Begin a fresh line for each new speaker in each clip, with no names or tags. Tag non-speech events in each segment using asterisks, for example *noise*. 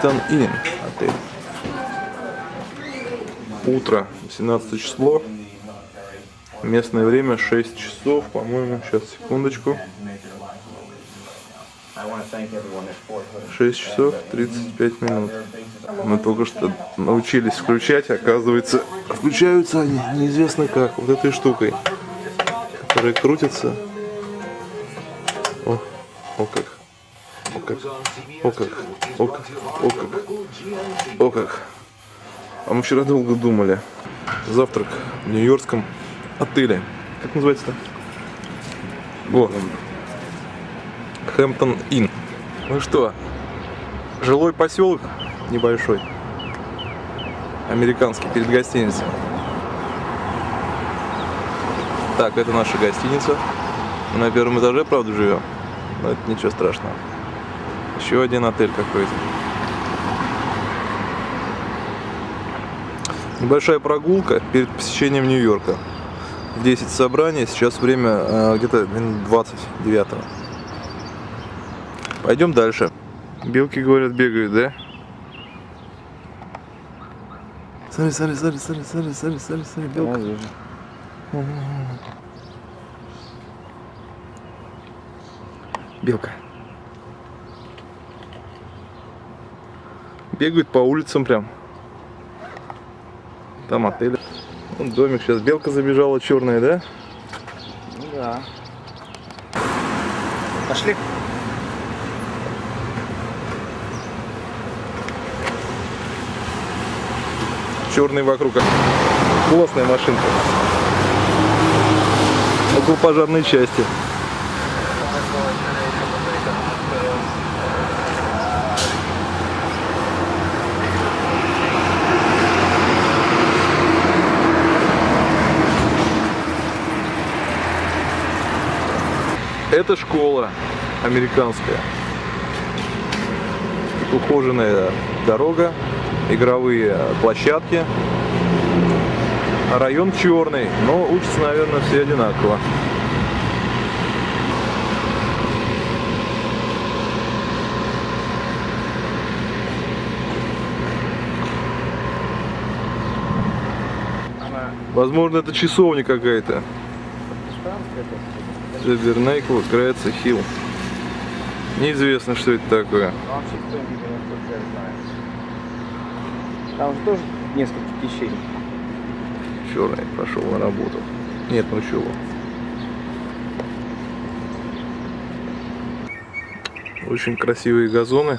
Хэмптон Инн отель. Утро, 17 число. Местное время 6 часов, по-моему, сейчас, секундочку. 6 часов 35 минут. Мы только что научились включать, оказывается, включаются они неизвестно как, вот этой штукой, которая крутится. О, о как. Как. О как. О как. О как. О как. А мы вчера долго думали. Завтрак в нью-йоркском отеле. Как называется-то? О. Хэмптон Inn. Ну что, жилой поселок небольшой. Американский, перед гостиницей. Так, это наша гостиница. На первом этаже, правда, живем. Но это ничего страшного. Еще один отель какой-то. Небольшая прогулка перед посещением Нью-Йорка. В 10 собрания, сейчас время э, где-то 29 -го. Пойдем дальше. Белки, говорят, бегают, да? Смотри, смотри, смотри, смотри, смотри, смотри, смотри, смотри, белка. Белка. Бегают по улицам прям. Там отель. Вон домик сейчас. Белка забежала черная, да?
Ну да. Пошли.
черный вокруг. Классная машинка. Около пожарной части. Это школа американская. Ухоженная дорога игровые площадки. Район черный, но учатся, наверное, все одинаково. Возможно, это часовня какая-то. Табернейкл, Греция, Хилл. Неизвестно, что это такое.
Там же тоже несколько течений.
Черный прошел на работу. Нет, ну чего. Очень красивые газоны.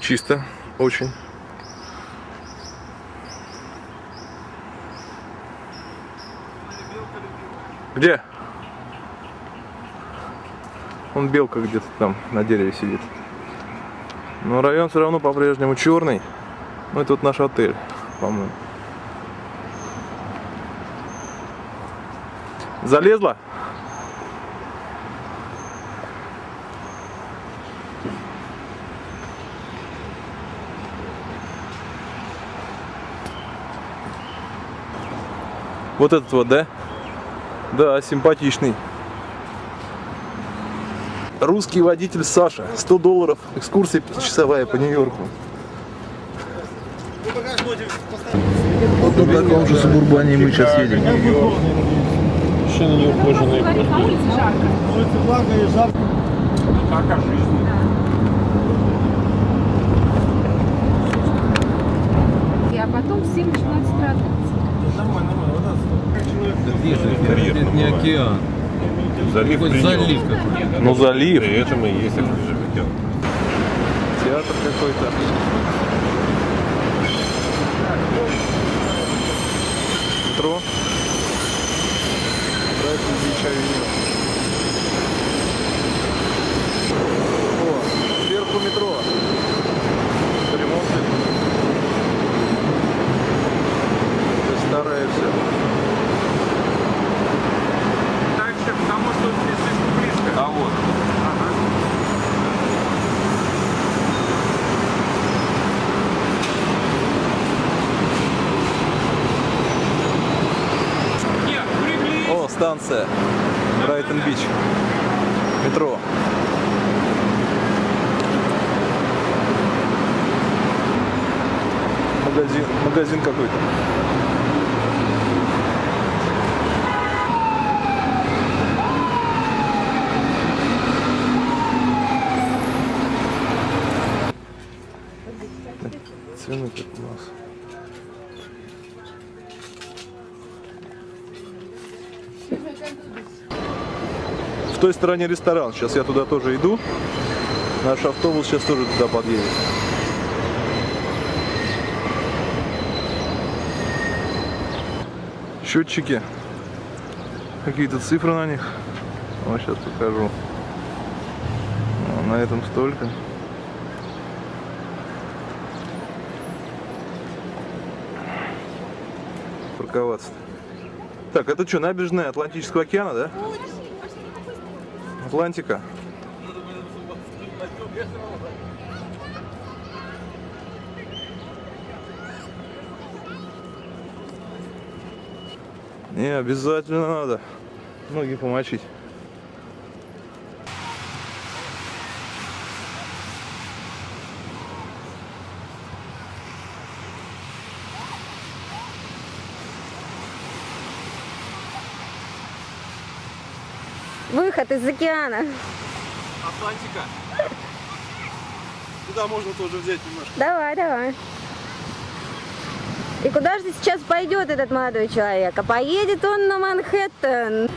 Чисто, очень. Где? Он белка где-то там на дереве сидит. Но район все равно по-прежнему черный. Ну, это вот наш отель, по-моему. Залезла? Вот этот вот, да? Да, симпатичный. Русский водитель Саша. 100 долларов. Экскурсия пятичасовая по Нью-Йорку. Вот на таком же субурбане мы сейчас едем.
Мужчины неухоженные.
На улице жарко.
Улица влага и жарко. А жизнь?
А потом в 7 начинают страдать.
Нормально, нормально.
Это не океан.
Залив
Хоть залив какой-то.
Ну, залив.
И это мы и есть океан.
Театр какой-то. Метро. Брайтон Бич Авеню. О, сверху метро. станция Брайтон-Бич, метро. Магазин, магазин какой-то. Той стороне ресторан. Сейчас я туда тоже иду. Наш автобус сейчас тоже туда подъедет. Счетчики. Какие-то цифры на них. Вот сейчас покажу. На этом столько. Парковаться. Так, это что, набережная Атлантического океана, да? Атлантика. Не, обязательно надо ноги помочить.
Выход из океана.
Атлантика. Туда можно тоже взять немножко.
Давай, давай. И куда же сейчас пойдет этот молодой человек? А поедет он на Манхэттен.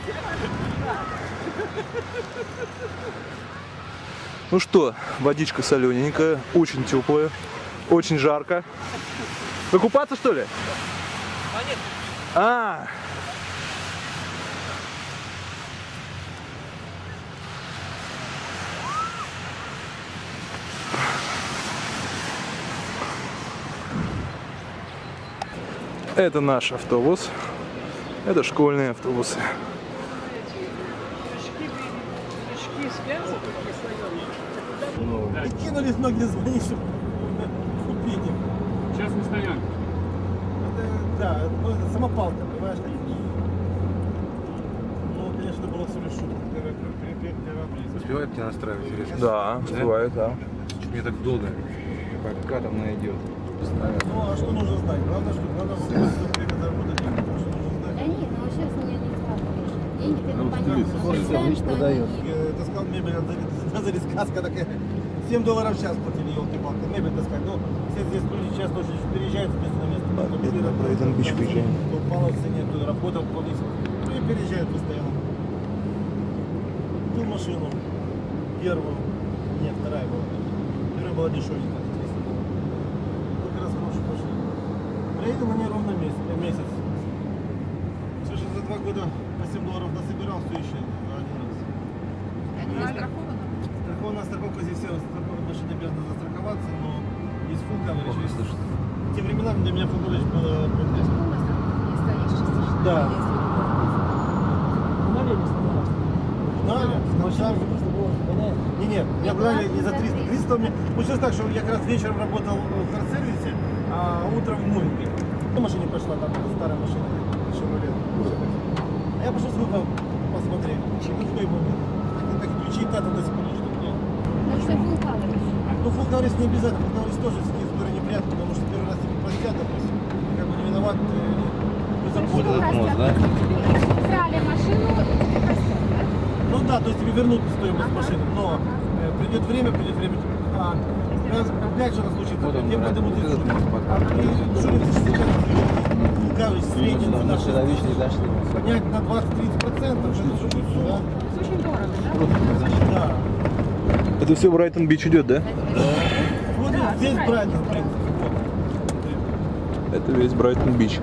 Ну что, водичка солененькая, очень теплая, очень жарко. Вы купаться что ли? А, Это наш автобус. Это школьные автобусы.
Кинулись многие звонить, чтобы купить их.
Частная стоянка.
Это, да, ну, это самопалка, понимаешь? Ну, конечно, было всего лишь шутка.
Успевает тебя настраивать резко?
Да, бывает, да.
Чуть мне так долго. Пока там найдет.
Ну, а что нужно знать? Главное, что надо время заработать деньги.
Да нет, ну сейчас у меня не складываешь. Деньги ты
Ну,
понятно.
стилист,
Представим, что
продает.
они-
Я таскал мебель, а за *laughs* сказка такая. 7 долларов в час платили, елки-палки. Мебель таскать. Ну, все здесь люди часто очень переезжают с места на место.
Да, бедно,
где-то
Брайтон Бич
там,
приезжаем.
Кто упал в цене, кто работал полностью. Ну и переезжают постоянно. Ту машину, первую, нет, вторая была. Первая была дешевенькая. 300 долларов. Ну, как раз хорошая машина. Проехал на ней ровно месяц. э, месяц. Слушай, за два года по 7 долларов насобирал, все еще за один раз. Страхована страховка здесь все страховка машины обязаны застраховаться, но есть full coverage. Есть... Те времена для меня full coverage было проблема. Да. Сначала Не, не, меня брали не за 300. 300 у меня... Получилось так, что я как раз вечером работал в карсервисе, а утром в мувинге. На машине пошла, там это старая машина, Chevrolet. А я пошел с выпа посмотреть. Какой момент. Так, так ключи и тата до сих пор лежат у меня.
Ну, что full coverage.
Ну, full coverage не обязательно, full coverage тоже с этой истории неприятно, потому что первый раз тебе простят, допустим, ты как бы не виноват, ты не забота.
Этот мост, да?
Взяли машину, простят, да?
Ну да, то есть тебе вернут стоимость машины, но э, придет время, придет время, а, раз, опять же раз случится, тем А coverage средний цена 6 тысяч.
дошли.
Поднять на 20-30 процентов, что это.
Это очень дорого, да?
Да.
Это все Брайтон Бич идет, да?
Вот весь Брайтон, в принципе. Вот.
Это весь Брайтон Бич.